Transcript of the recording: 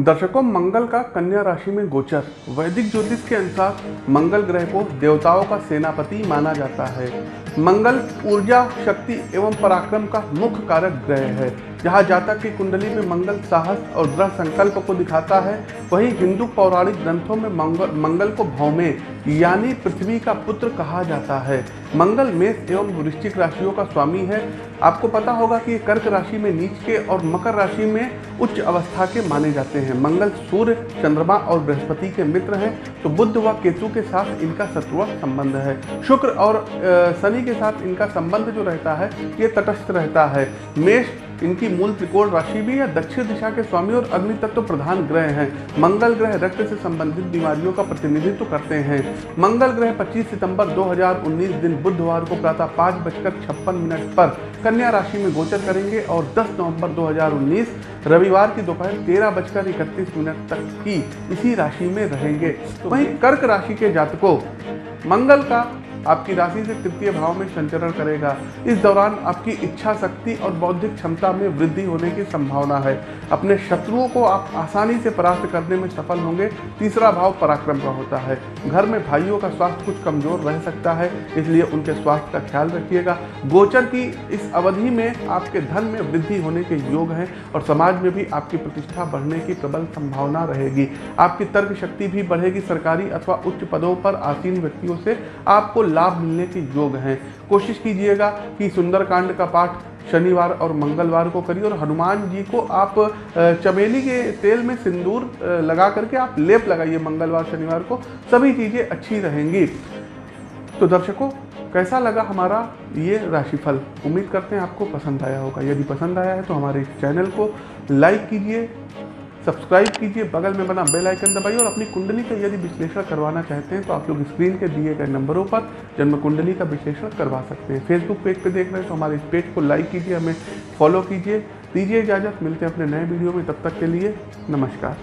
दर्शकों, मंगल का कन्या राशि में गोचर। वैदिक ज्योतिष के अनुसार मंगल ग्रह को देवताओं का सेनापति माना जाता है। मंगल ऊर्जा, शक्ति एवं पराक्रम का मुख्य कारक ग्रह है। जहाँ जातक की कुंडली में मंगल साहस और दृढ़ संकल्प को दिखाता है, वहीं हिंदू पौराणिक ग्रंथों में मंगल मंगल को भौमे, यानी पृथ्वी का पुत्र कहा जाता है। मंगल मेष एवं वृश्चिक राशियों का स्वामी है। आपको पता होगा कि कर्क राशि में नीच के और मकर राशि में उच्च अवस्था के माने जाते हैं। मंगल सूर्य, चंद्रमा और बृहस्पति के मित्र हैं तो बुद्ध व केतु के साथ इनका शत्रुआ संबंध है। शुक्र और शनि के साथ इनका संबंध जो रहता है, ये तटस्थ रहता है। मेष इनकी मूल त्रिकोण राशि भी है, दक्षिण दिशा के स्वामी और अग्नि तत्व प्रधान ग्रह हैं। मंगल ग्रह रक्त से संबंधित बीमारियों का प्रतिनिधित्व करते हैं। मंगल ग्रह 25 सितंबर 2019 दिन बुधवार को प्रातः पाँच बजकर छप्पन मिनट पर कन्या राशि में गोचर करेंगे और 10 नवंबर 2019 रविवार की दोपहर तेरह बजकर इकतीस मिनट तक की इसी राशि में रहेंगे। वहीं कर्क राशि के जातकों, मंगल का आपकी राशि से तृतीय भाव में संचरण करेगा। इस दौरान आपकी इच्छा शक्ति और बौद्धिक क्षमता में वृद्धि होने की संभावना है। अपने शत्रुओं को आप आसानी से परास्त करने में सफल होंगे। तीसरा भाव पराक्रम का होता है। घर में भाइयों का स्वास्थ्य कुछ कमज़ोर रह सकता है, इसलिए उनके स्वास्थ्य का ख्याल रखिएगा। गोचर की इस अवधि में आपके धन में वृद्धि होने के योग हैं और समाज में भी आपकी प्रतिष्ठा बढ़ने की प्रबल संभावना रहेगी। आपकी तर्क शक्ति भी बढ़ेगी। सरकारी अथवा उच्च पदों पर आसीन व्यक्तियों से आपको लाभ मिलने के योग हैं। कोशिश कीजिएगा कि सुंदरकांड का पाठ शनिवार और मंगलवार को करिए और हनुमान जी को आप चमेली के तेल में सिंदूर लगा करके आप लेप लगाइए मंगलवार, शनिवार को। सभी चीज़ें अच्छी रहेंगी। तो दर्शकों, कैसा लगा हमारा ये राशिफल? उम्मीद करते हैं आपको पसंद आया होगा। यदि पसंद आया है तो हमारे चैनल को लाइक कीजिए सब्सक्राइब कीजिए, बगल में बना बेल आइकन दबाइए और अपनी कुंडली का यदि विश्लेषण करवाना चाहते हैं तो आप लोग स्क्रीन के दिए गए नंबरों पर जन्म कुंडली का विश्लेषण करवा सकते हैं। फेसबुक पेज पर देख रहे हैं तो हमारे इस पेज को लाइक कीजिए, हमें फॉलो कीजिए, दीजिए इजाज़त, मिलते हैं अपने नए वीडियो में, तब तक के लिए नमस्कार।